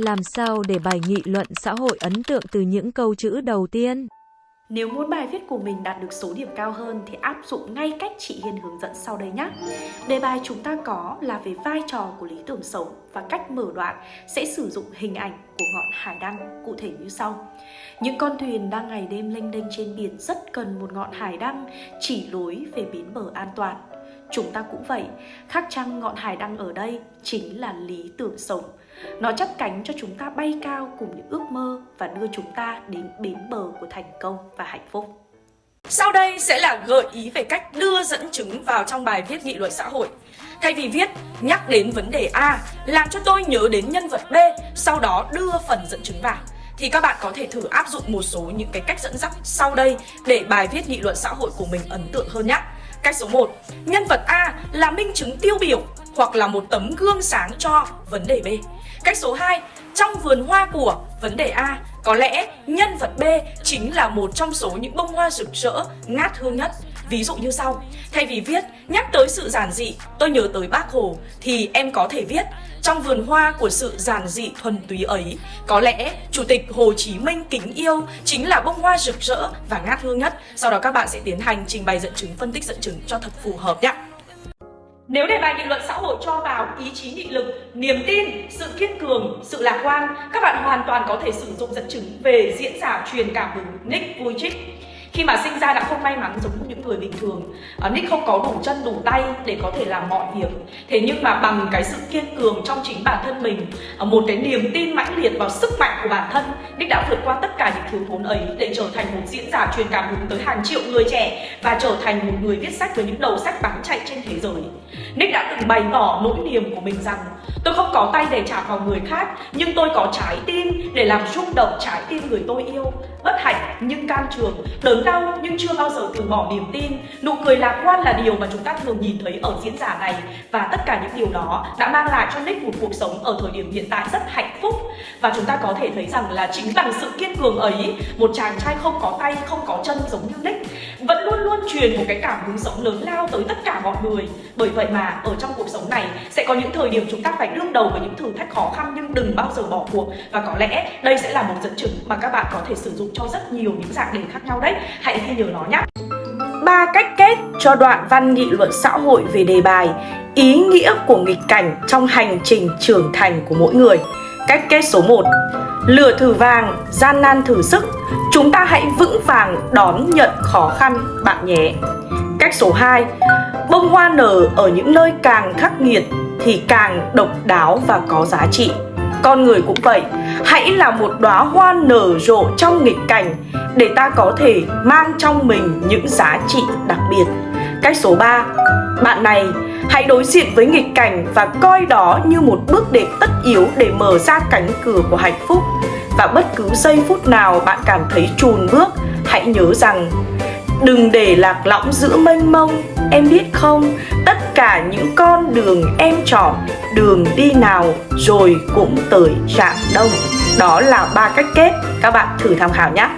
Làm sao để bài nghị luận xã hội ấn tượng từ những câu chữ đầu tiên? Nếu muốn bài viết của mình đạt được số điểm cao hơn thì áp dụng ngay cách chị Hiền hướng dẫn sau đây nhé. Đề bài chúng ta có là về vai trò của lý tưởng sống và cách mở đoạn sẽ sử dụng hình ảnh của ngọn hải đăng cụ thể như sau. Những con thuyền đang ngày đêm lênh đênh trên biển rất cần một ngọn hải đăng chỉ lối về bến bờ an toàn. Chúng ta cũng vậy, khắc chăng ngọn hải đăng ở đây chính là lý tưởng sống. Nó chắp cánh cho chúng ta bay cao cùng những ước mơ và đưa chúng ta đến bến bờ của thành công và hạnh phúc. Sau đây sẽ là gợi ý về cách đưa dẫn chứng vào trong bài viết nghị luận xã hội. Thay vì viết nhắc đến vấn đề A, làm cho tôi nhớ đến nhân vật B, sau đó đưa phần dẫn chứng vào thì các bạn có thể thử áp dụng một số những cái cách dẫn dắt sau đây để bài viết nghị luận xã hội của mình ấn tượng hơn nhé. Cách số 1, nhân vật A là minh chứng tiêu biểu hoặc là một tấm gương sáng cho vấn đề B. Cách số 2, trong vườn hoa của vấn đề A, có lẽ nhân vật B chính là một trong số những bông hoa rực rỡ, ngát hương nhất. Ví dụ như sau, thay vì viết nhắc tới sự giản dị, tôi nhớ tới bác Hồ, thì em có thể viết trong vườn hoa của sự giản dị thuần túy ấy, có lẽ Chủ tịch Hồ Chí Minh kính yêu chính là bông hoa rực rỡ và ngát hương nhất. Sau đó các bạn sẽ tiến hành trình bày dẫn chứng, phân tích dẫn chứng cho thật phù hợp nhé. Nếu đề bài nghị luận xã hội cho vào ý chí nghị lực, niềm tin, sự kiên cường, sự lạc quan, các bạn hoàn toàn có thể sử dụng dẫn chứng về diễn giả truyền cảm hứng Nick Vujicic khi mà sinh ra đã không may mắn giống như những người bình thường. Uh, Nick không có đủ chân đủ tay để có thể làm mọi việc. Thế nhưng mà bằng cái sự kiên cường trong chính bản thân mình uh, một cái niềm tin mãnh liệt vào sức mạnh của bản thân Nick đã vượt qua tất cả những thiếu thốn ấy để trở thành một diễn giả truyền cảm hứng tới hàng triệu người trẻ và trở thành một người viết sách với những đầu sách bán chạy trên thế giới. Nick đã từng bày tỏ nỗi niềm của mình rằng, tôi không có tay để chạm vào người khác, nhưng tôi có trái tim để làm rung động trái tim người tôi yêu. Bất hạnh, nhưng can trường. Đớn đau nhưng chưa bao giờ từ bỏ niềm tin. Nụ cười lạc quan là điều mà chúng ta thường nhìn thấy ở diễn giả này. Và tất cả những điều đó đã mang lại cho Nick một cuộc sống ở thời điểm hiện tại rất hạnh phúc. Và chúng ta có thể thấy rằng là chính bằng sự kiên cường ấy, một chàng trai không có tay, không có chân giống như Nick, vẫn luôn luôn truyền một cái cảm hứng sống lớn lao tới tất cả mọi người. Bởi vậy mà, ở trong cuộc sống này. Sẽ có những thời điểm chúng ta phải đương đầu với những thử thách khó khăn nhưng đừng bao giờ bỏ cuộc. Và có lẽ đây sẽ là một dẫn chứng mà các bạn có thể sử dụng cho rất nhiều những dạng đề khác nhau đấy. Hãy ghi nhớ nó nhé. Ba cách kết cho đoạn văn nghị luận xã hội về đề bài. Ý nghĩa của nghịch cảnh trong hành trình trưởng thành của mỗi người. Cách kết số 1 lửa thử vàng, gian nan thử sức. Chúng ta hãy vững vàng đón nhận khó khăn, bạn nhé. Cách số 2 bông hoa nở ở những nơi càng khắc nghiệt thì càng độc đáo và có giá trị. Con người cũng vậy, hãy là một đóa hoa nở rộ trong nghịch cảnh để ta có thể mang trong mình những giá trị đặc biệt. Cách số 3 bạn này, hãy đối diện với nghịch cảnh và coi đó như một bước đệm tất yếu để mở ra cánh cửa của hạnh phúc. Và bất cứ giây phút nào bạn cảm thấy chùn bước, hãy nhớ rằng đừng để lạc lõng giữa mênh mông, em biết không? Tất cả những con đường em chọn, đường đi nào rồi cũng tới rạng đông. Đó là ba cách kết. Các bạn thử tham khảo nhé.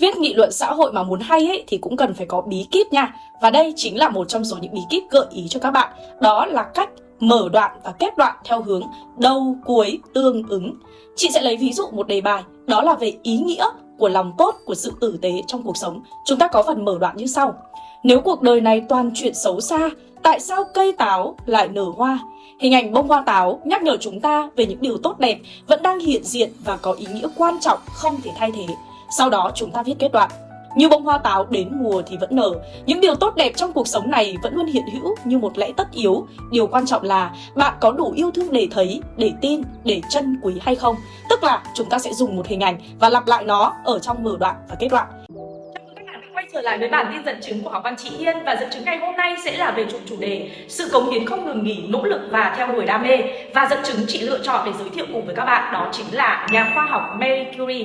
Viết nghị luận xã hội mà muốn hay ấy, thì cũng cần phải có bí kíp nha. Và đây chính là một trong số những bí kíp gợi ý cho các bạn. Đó là cách mở đoạn và kết đoạn theo hướng đầu cuối tương ứng. Chị sẽ lấy ví dụ một đề bài. Đó là về ý nghĩa của lòng tốt, của sự tử tế trong cuộc sống Chúng ta có phần mở đoạn như sau Nếu cuộc đời này toàn chuyện xấu xa Tại sao cây táo lại nở hoa? Hình ảnh bông hoa táo nhắc nhở chúng ta về những điều tốt đẹp vẫn đang hiện diện và có ý nghĩa quan trọng không thể thay thế. Sau đó chúng ta viết kết đoạn. Như bông hoa táo đến mùa thì vẫn nở, những điều tốt đẹp trong cuộc sống này vẫn luôn hiện hữu như một lẽ tất yếu. Điều quan trọng là bạn có đủ yêu thương để thấy, để tin, để trân quý hay không. Tức là chúng ta sẽ dùng một hình ảnh và lặp lại nó ở trong mở đoạn và kết đoạn quay trở lại với bản tin dẫn chứng của học văn chị Yên và dẫn chứng ngày hôm nay sẽ là về chủ chủ đề sự cống hiến không ngừng nghỉ, nỗ lực và theo đuổi đam mê và dẫn chứng chị lựa chọn để giới thiệu cùng với các bạn đó chính là nhà khoa học Marie Curie.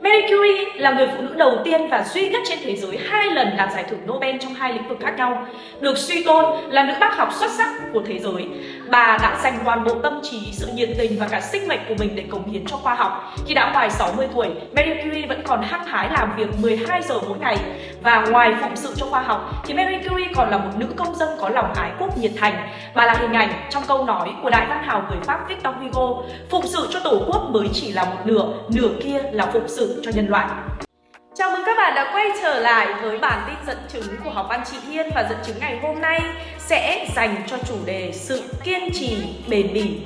Marie Curie là người phụ nữ đầu tiên và duy nhất trên thế giới hai lần đạt giải thưởng Nobel trong hai lĩnh vực khác nhau. Được suy tôn là nữ bác học xuất sắc của thế giới. Bà đã dành toàn bộ tâm trí, sự nhiệt tình và cả sinh mệnh của mình để cống hiến cho khoa học. Khi đã ngoài 60 tuổi, Marie Curie vẫn còn hăng hái làm việc 12 giờ mỗi ngày và ngoài phụng sự cho khoa học thì Marie Curie còn là một nữ công dân có lòng ái quốc nhiệt thành. Bà là hình ảnh trong câu nói của đại văn hào người Pháp Victor Hugo Phụng sự cho Tổ quốc mới chỉ là một nửa, nửa kia là phụng sự cho nhân loại. Chào mừng các bạn đã quay trở lại với bản tin dẫn chứng của học văn chị Hiên và dẫn chứng ngày hôm nay sẽ dành cho chủ đề sự kiên trì bền bỉ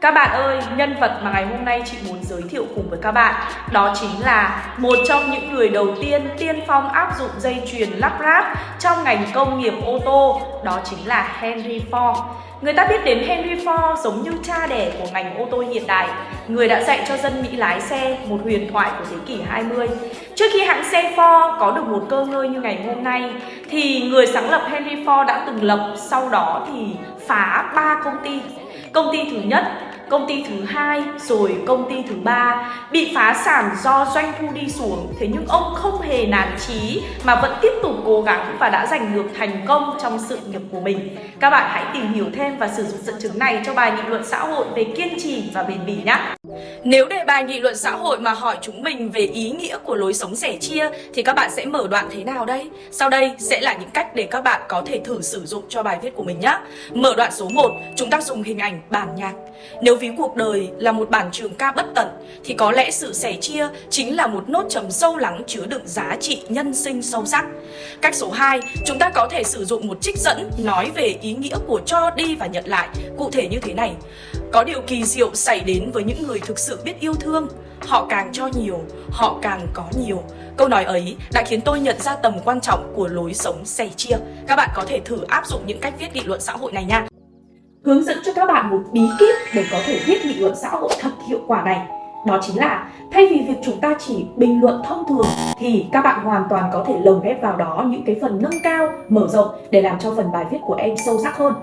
các bạn ơi, nhân vật mà ngày hôm nay chị muốn giới thiệu cùng với các bạn Đó chính là một trong những người đầu tiên tiên phong áp dụng dây chuyền lắp ráp trong ngành công nghiệp ô tô Đó chính là Henry Ford. Người ta biết đến Henry Ford giống như cha đẻ của ngành ô tô hiện đại Người đã dạy cho dân Mỹ lái xe, một huyền thoại của thế kỷ 20 Trước khi hãng xe Ford có được một cơ ngơi như ngày hôm nay Thì người sáng lập Henry Ford đã từng lập Sau đó thì phá ba công ty. Công ty thứ nhất, công ty thứ hai, rồi công ty thứ ba. Bị phá sản do doanh thu đi xuống. Thế nhưng ông không hề nản chí mà vẫn tiếp tục cố gắng và đã giành được thành công trong sự nghiệp của mình. Các bạn hãy tìm hiểu thêm và sử dụng dẫn chứng này cho bài nghị luận xã hội về kiên trì và bền bỉ nhé nếu đề bài nghị luận xã hội mà hỏi chúng mình về ý nghĩa của lối sống sẻ chia thì các bạn sẽ mở đoạn thế nào đây? Sau đây sẽ là những cách để các bạn có thể thử sử dụng cho bài viết của mình nhé. Mở đoạn số 1, chúng ta dùng hình ảnh bản nhạc. Nếu ví cuộc đời là một bản trường ca bất tận thì có lẽ sự sẻ chia chính là một nốt trầm sâu lắng chứa đựng giá trị nhân sinh sâu sắc. Cách số 2, chúng ta có thể sử dụng một trích dẫn nói về ý nghĩa của cho đi và nhận lại, cụ thể như thế này. Có điều kỳ diệu xảy đến với những người người thực sự biết yêu thương. Họ càng cho nhiều, họ càng có nhiều. Câu nói ấy đã khiến tôi nhận ra tầm quan trọng của lối sống sẻ chia. Các bạn có thể thử áp dụng những cách viết nghị luận xã hội này nha. Hướng dẫn cho các bạn một bí kíp để có thể viết nghị luận xã hội thật hiệu quả này. Đó chính là thay vì việc chúng ta chỉ bình luận thông thường thì các bạn hoàn toàn có thể lồng ghép vào đó những cái phần nâng cao, mở rộng để làm cho phần bài viết của em sâu sắc hơn.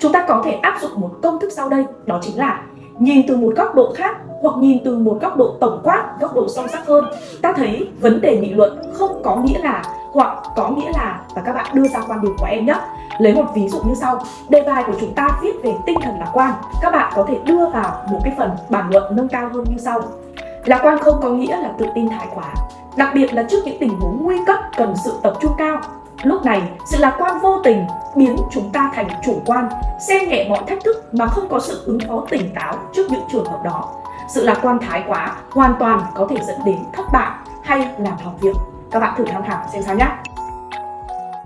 Chúng ta có thể áp dụng một công thức sau đây, đó chính là nhìn từ một góc độ khác hoặc nhìn từ một góc độ tổng quát, góc độ sâu sắc hơn. Ta thấy vấn đề nghị luận không có nghĩa là hoặc có nghĩa là và các bạn đưa ra quan điểm của em nhé. Lấy một ví dụ như sau, đề bài của chúng ta viết về tinh thần lạc quan. Các bạn có thể đưa vào một cái phần bàn luận nâng cao hơn như sau. Lạc quan không có nghĩa là tự tin thái quá, đặc biệt là trước những tình huống nguy cấp cần sự tập trung cao Lúc này, sự lạc quan vô tình biến chúng ta thành chủ quan, xem nhẹ mọi thách thức mà không có sự ứng phó tỉnh táo trước những trường hợp đó. Sự lạc quan thái quá hoàn toàn có thể dẫn đến thất bại hay làm hỏng việc. Các bạn thử tham khảo xem sao nhé.